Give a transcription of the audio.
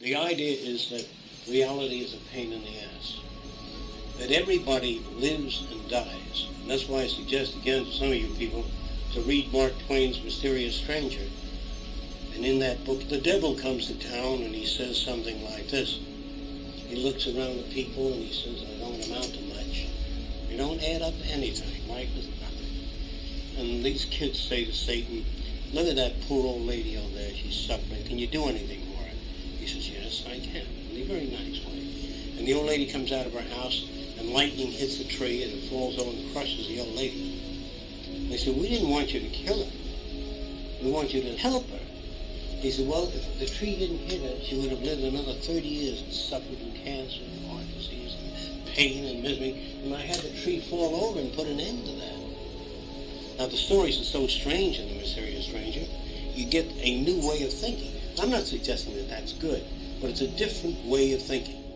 The idea is that reality is a pain in the ass. That everybody lives and dies. And that's why I suggest again to some of you people to read Mark Twain's Mysterious Stranger. And in that book, the devil comes to town and he says something like this. He looks around the people and he says, I don't amount to much. You don't add up anything. Life is nothing. And these kids say to Satan, look at that poor old lady over there. She's suffering. Can you do anything yes, I can. In a very nice way. And the old lady comes out of her house and lightning hits the tree and it falls over and crushes the old lady. They said, we didn't want you to kill her. We want you to help her. He said, well, if the tree didn't hit her, she would have lived another 30 years and suffered from cancer and heart disease and pain and misery. And I had the tree fall over and put an end to that. Now, the stories are so strange in The Mysterious Stranger, you get a new way of thinking. I'm not suggesting that that's good, but it's a different way of thinking.